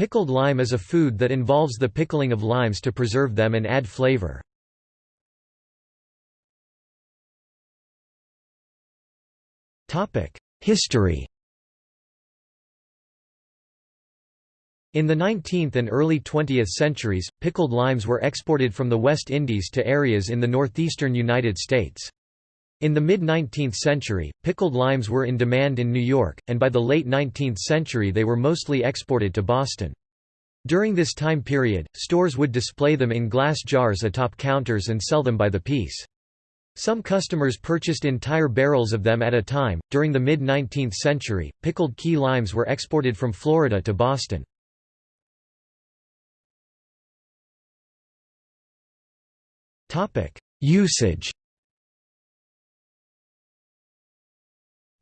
Pickled lime is a food that involves the pickling of limes to preserve them and add flavor. History In the 19th and early 20th centuries, pickled limes were exported from the West Indies to areas in the northeastern United States. In the mid-19th century, pickled limes were in demand in New York, and by the late 19th century they were mostly exported to Boston. During this time period, stores would display them in glass jars atop counters and sell them by the piece. Some customers purchased entire barrels of them at a time. During the mid 19th century, pickled key limes were exported from Florida to Boston. Usage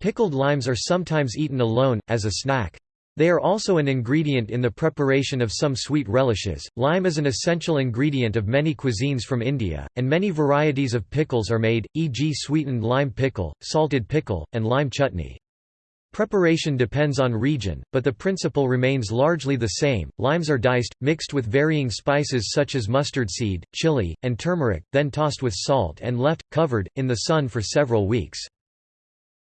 Pickled limes are sometimes eaten alone, as a snack. They are also an ingredient in the preparation of some sweet relishes. Lime is an essential ingredient of many cuisines from India, and many varieties of pickles are made, e.g., sweetened lime pickle, salted pickle, and lime chutney. Preparation depends on region, but the principle remains largely the same. Limes are diced, mixed with varying spices such as mustard seed, chili, and turmeric, then tossed with salt and left, covered, in the sun for several weeks.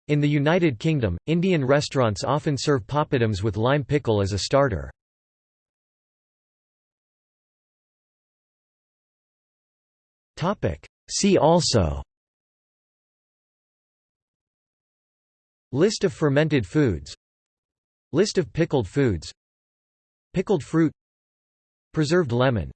In the United Kingdom, Indian restaurants often serve papadums with lime pickle as a starter. See also List of fermented foods List of pickled foods Pickled fruit Preserved lemon